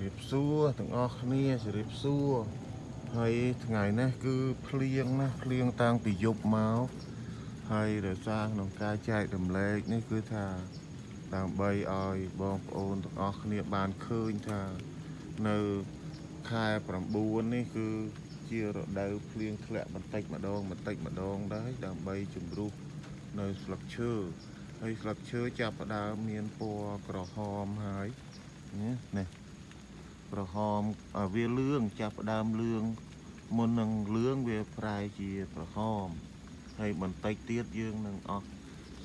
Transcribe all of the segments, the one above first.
រៀបសួរទាំងអស់គ្នាជម្រាបសួរហើយថ្ងៃនេះគឺភ្លៀងណាភ្លៀងតាំងពីយប់មកហើយដោយសារក្នុងការចែករំលែកនេះគឺថាដើម្បីឲ្យបងប្អូនទាំងអស់គ្នាបានឃើញថានៅខែ9នេះគឺជារដូវភ្លៀងធ្លាក់បន្តិចម្ដងបន្តិចម្ដងដែរដើម្បីជំរុះនៅស្លឹកឈើហើយស្លឹកឈើចាប់ផ្ដើមមានពណ៌ក្រហមហើយនេះ នេះក្រហមអាវាលឿងចាប់ផ្ដើមលឿងមុននឹងលឿងវាប្រែជាក្រហមហើយបន្តិចទៀតយើងនឹងអស់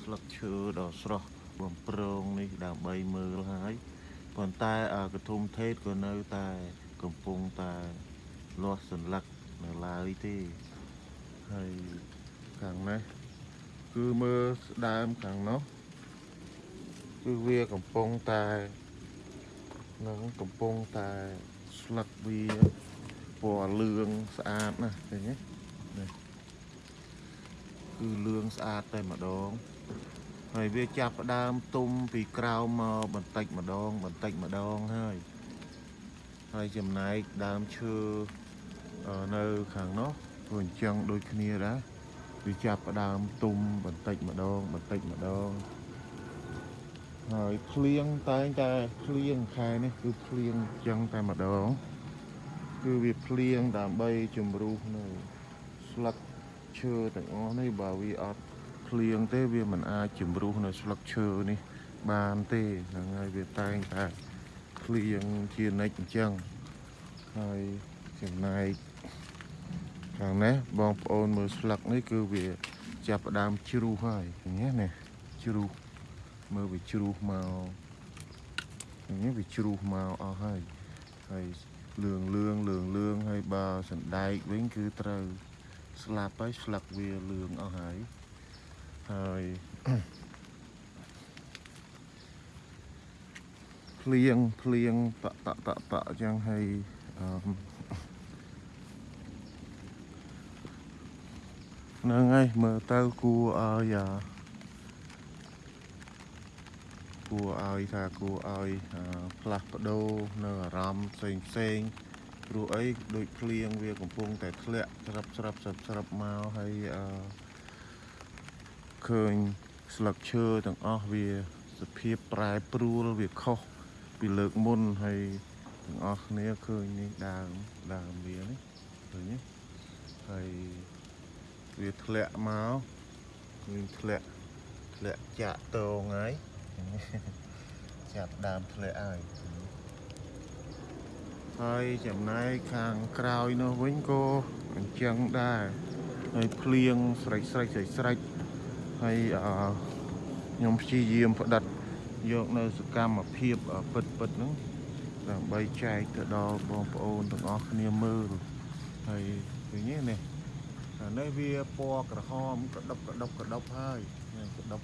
ស្លឹកឈើដ៏ស្រស់បំប្រងនេះដើម្បីមើលហើយប៉ុន្តែអាកធុំថេតក៏នៅតែកំពុងតែលាស់សន្លឹកនៅឡើយទេហើយខាងនេះគឺមើលស្ដើមខាងនោះគឺវាកំពុងតែ នឹងកំពុងតែស្លឹកវាពណ៌លឿងស្អាតណាស់ឃើញទេនេះគឺលឿងស្អាតតែម្ដងហើយវាចាប់ផ្ដើមទុំពីក្រោមមកបន្តិចម្ដង បន្តិចម្ដងហើយហើយចំណែកដើមឈើអឺនៅខាងនោះក៏អញ្ចឹងដូចគ្នាដែរវាចាប់ផ្ដើមទុំបន្តិចម្ដងបន្តិចម្ដង ហើយភ្លៀងតែងតែភ្លៀងខែនេះគឺភ្លៀងចឹងតែម្ដងគឺវាភ្លៀងដើម្បីជំរុះនៅស្លឹកឈើទាំងអស់នេះបើវាអត់ភ្លៀងទេវាមិនអាចជំរុះនៅស្លឹកឈើនេះបានទេហ្នឹងហើយវាតែងតែភ្លៀងជានិច្ចអញ្ចឹងហើយចំណែកខាងនេះបងប្អូនមើលស្លឹកនេះគឺវាចាប់ផ្ដើមជ្រុះហើយឃើញទេនេះជ្រុះ មើលវាជ្រុះមកនេះវាជ្រុះមកអស់ហើយហើយលឿងលឿងលឿងលឿងហើយបើសណ្ដែកវិញគឺត្រូវស្លាប់ហើយស្លឹកវាលឿងអស់ហើយហើយភ្លៀងភ្លៀងតក់តក់តក់តក់អញ្ចឹងហើយអឺហ្នឹងហើយមើលទៅគួរឲ្យអា គួរឲ្យថាគួរឲ្យអឺផ្លាស់ប្ដូរនៅអារម្មណ៍ផ្សេងផ្សេងព្រោះអីដូចភ្លៀងវាកំពុងតែធ្លាក់ស្រាប់ស្រាប់ស្រាប់ស្រាប់មកហើយអឺឃើញស្លឹកឈើទាំងអស់វាសភាពប្រែប្រួលវាខុសពីលើកមុនហើយទាំងអស់គ្នាឃើញនេះដើមដើមវានេះឃើញទេហើយវាធ្លាក់មកឃើញធ្លាក់ធ្លាក់ចាក់តងហើយ ចាប់ដើមធ្លាក់ហើយហើយចំណែកខាងក្រោយនោះវិញក៏អញ្ចឹងដែរហើយភ្លៀងស្រេចស្រេចស្រេចស្រេចហើយអឺខ្ញុំព្យាយាមផ្ដិតយកនៅសកម្មភាពពិតពិតហ្នឹងដើម្បីចែកទៅដល់បងប្អូនទាំងអស់គ្នាមើលហើយឃើញទេនេះអានេះវាពណ៌ក្រហមកដុបកដុបកដុបហើយនេះកដុប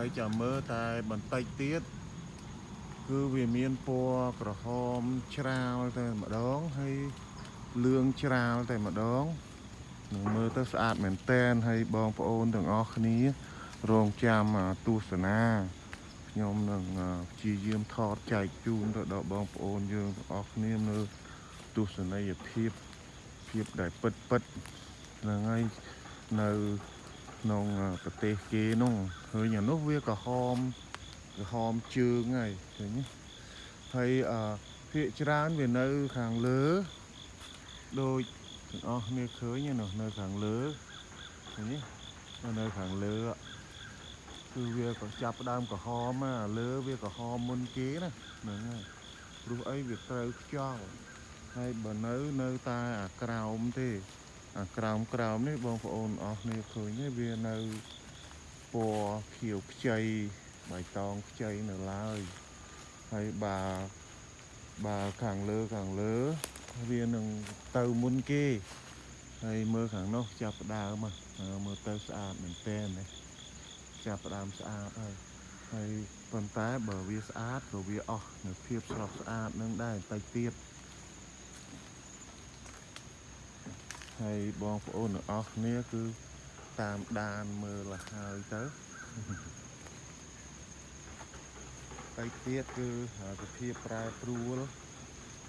ហើយចាំមើលតែបន្តិចទៀតគឺវាមានពណ៌ក្រហមច្រាលតែម្ដងហើយលឿងច្រាលតែម្ដងនឹងមើលទៅស្អាតមែនតែនហើយបងប្អូនទាំងអស់គ្នា រងចាំអាទស្សនាខ្ញុំនឹងអាព្យាយាមថតចែកជូនទៅដល់បងប្អូនយើងទាំងអស់គ្នានៅទស្សនីយភាពភាពដែលពិតពិតហ្នឹងហើយនៅ ក្នុងប្រទេសគេនោះឃើញអានោះវាក្រហមក្រហមជើងហើយឃើញទេហើយអឺភាកច្រើនវានៅខាងលើដូចទាំងអស់គ្នាឃើញឯនោះនៅខាងលើឃើញទេនៅខាងលើគឺវាក៏ចាប់ផ្ដើមក្រហមអាលើវាក្រហមមុនគេណាហ្នឹងហើយព្រោះអីវាត្រូវខ្យល់ហើយបើនៅនៅតែអាក្រោមទេអា ក្រោមក្រោមនេះបងប្អូនអស់គ្នាឃើញទេវានៅពណ៌ខៀវខ្ចីបៃតងខ្ចីនៅឡើយហើយបើបើខាងលើខាងលើ វានឹងទៅមុនគេហើយមើលខាងនោះចាប់ផ្ដើមហ៎មើលទៅស្អាតមែនទែនណាចាប់ផ្ដើមស្អាតហើយហើយប៉ុន្តែបើវាស្អាតក៏វាអស់នៅភាពស្រស់ស្អាតនឹងដែរបន្តិចទៀត ហើយបងប្អូនទាំងអស់គ្នាគឺតាមដានមើលឲ្យហើយទៅតែទៀតគឺសភាពប្រែប្រួល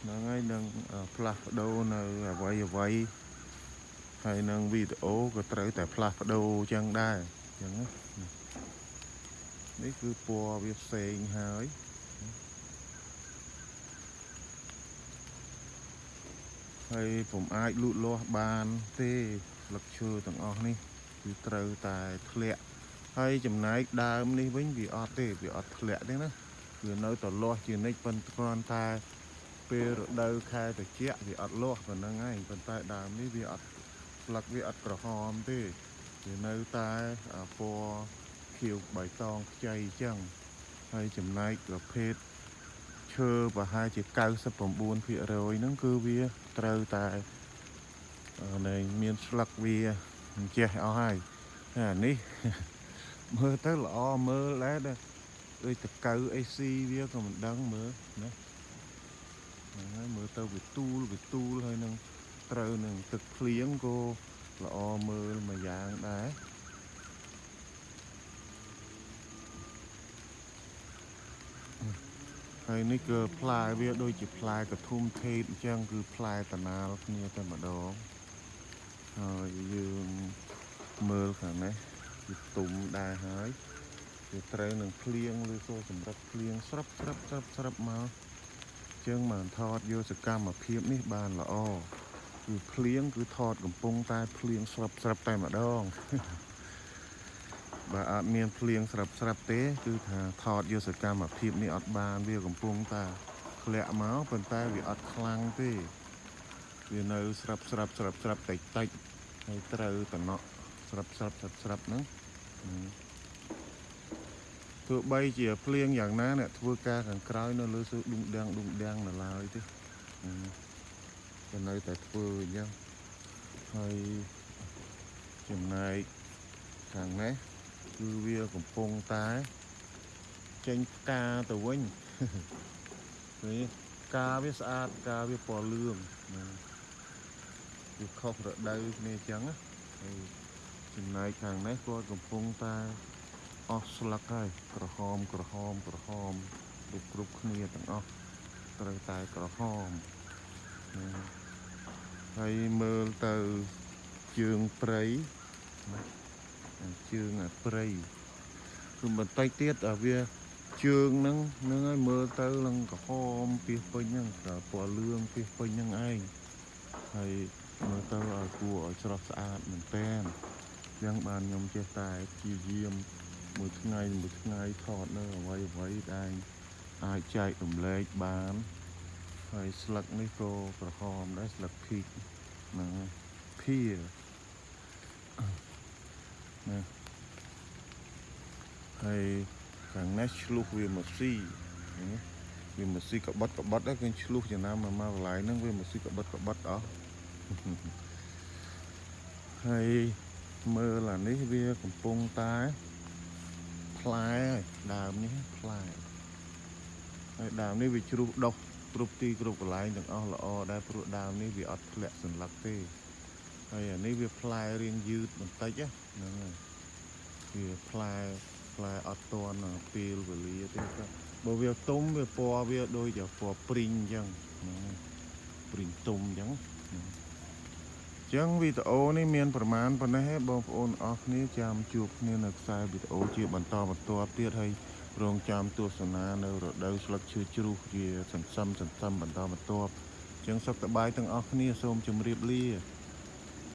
ហ្នឹងហើយនឹងអឺផ្លាស់ប្ដូរនៅអ្វីអ្វីហើយនឹងវីដេអូក៏ត្រូវតែផ្លាស់ប្ដូរអញ្ចឹងដែរអញ្ចឹងណានេះគឺពណ៌វាផ្សេងហើយ ហើយผมអាចលូតលាស់បានទេស្លឹកឈើទាំងអស់នេះគឺត្រូវតែធ្លាក់ហើយចំណែកដើមនេះវិញវាអត់ទេវាអត់ធ្លាក់ទេណាវានៅតែលាស់ជានិច្ចប៉ុន្តែគ្រាន់តែពេលរដូវខែត្រជាក់វាអត់លាស់ប៉ុណ្្នឹងហើយប៉ុន្តែដើមនេះវាអត់ស្លឹកវាអត់ក្រហមទេវានៅតែអាពណ៌ខៀវបៃតងខ្ចីអញ្ចឹងហើយចំណែកប្រភេទ ឈើប្រហែលជា99%ហ្នឹងគឺវាត្រូវតែអឺនៃមានស្លឹកវាអញ្ចេះអស់ហើយហើយអានេះមើលទៅល្អមើលដែរដែរដូចតកៅអេស៊ីវាក៏មិនដឹងមើលណាហ្នឹងហើយមើលទៅវាទូលវាទូលហើយនឹងត្រូវនឹងទឹកភ្លៀងក៏ល្អមើលមួយយ៉ាងដែរ ហើយនេះគឺផ្លែវាដូចជាផ្លែកធុំថេតអញ្ចឹងគឺផ្លែតណាលគ្នាតែម្ដងហើយយើងមើលខាងនេះវាទុំដែរហើយវាត្រូវនឹងភ្លៀងឬក៏សម្រាប់ភ្លៀងស្រាប់ស្រាប់ស្រាប់ស្រាប់មកជាងបានថតយកសកម្មភាពនេះបានល្អគឺភ្លៀងគឺថតកំពុងតែភ្លៀងស្រាប់ស្រាប់តែម្ដង បើអត់មានភ្លៀងស្រាប់ស្រាប់ទេ គឺថាថតយកសកម្មភាពនេះអត់បានវាកំពុងតែធ្លាក់មកប៉ុន្តែវាអត់ខ្លាំងទេវានៅស្រាប់ស្រាប់ស្រាប់ស្រាប់តិចតិចហើយត្រូវតំណក់ស្រាប់ស្រាប់ស្រាប់ស្រាប់ហ្នឹងហឹមទោះបីជាភ្លៀងយ៉ាងណាអ្នកធ្វើការខាងក្រោយនៅលើសួរឌុងដាំងឌុងដាំងនៅឡើយទេហឹមក៏នៅតែធ្វើអញ្ចឹងហើយចំណែកខាងនេះ គឺវាកំពុងតែចេញផ្កាទៅវិញនេះផ្កាវាស្អាតផ្កាវាពណ៌លឿងណាវាខុសរដូវគ្នាអញ្ចឹងណាហើយចំណែកខាងនេះគាត់កំពុងតែអស់ស្លឹកហើយក្រហមក្រហមក្រហមគ្រប់គ្រប់គ្នាទាំងអស់ត្រូវតែក្រហមណាហើយមើលទៅជើងព្រៃណា ជើងអាព្រៃគឺបន្តិចទៀតអាវាជើងហ្នឹងហ្នឹងហើយមើលទៅឡើងក្រហមពីសពេញហ្នឹងតែពណ៌លឿងពីសពេញហ្នឹងឯងហើយមើលទៅឲ្យគួរឲ្យស្រស់ស្អាតមែនតើអញ្ចឹងបានខ្ញុំចេះតែព្យាយាមមួយថ្ងៃមួយថ្ងៃថតនៅអ្វីអ្វីដែលអាចចែករំលែកបានហើយស្លឹកនេះក៏ក្រហមដែរស្លឹកភីកហ្នឹងហើយភា ណាហើយខាងនេះឆ្លុះវាមកស៊ីណាវាមកស៊ីកបិតកបិតដែរគឺឆ្លុះចំណាំមកមកកន្លែងហ្នឹងវាមកស៊ីកបិតកបិតអស់ហើយមើលអានេះវាកំពុងតែផ្លែហើយដើមនេះផ្លែហើយដើមនេះវាជ្រុះដុះគ្រប់ទីគ្រប់កន្លែងទាំងអស់ល្អដែរព្រោះដើមនេះវាអត់ធ្លាក់សន្លឹកទេ ហើយអានេះវាផ្លែរៀងយឺតបន្តិចណាហ្នឹងហើយវាផ្លែផ្លែអត់តន់ពេលវេលាទេក៏បើវាទុំវាពណ៌វាដូចជាពណ៌ព្រីងអញ្ចឹងហ្នឹងហើយព្រីងទុំអញ្ចឹងហ្នឹងចឹងវីដេអូនេះមានប្រមាណប៉ុណ្ណេះទេបងប្អូនអរគ្នាចាំជួបគ្នានៅខ្សែវីដេអូជាបន្តបន្ទាប់ទៀតហើយរងចាំទស្សនានៅរដូវស្លឹកឈើជ្រុះជាសន្សំសន្សំបន្តបន្ទាប់ចឹងសុខសប្បាយទាំងអស់គ្នាសូមជម្រាបលា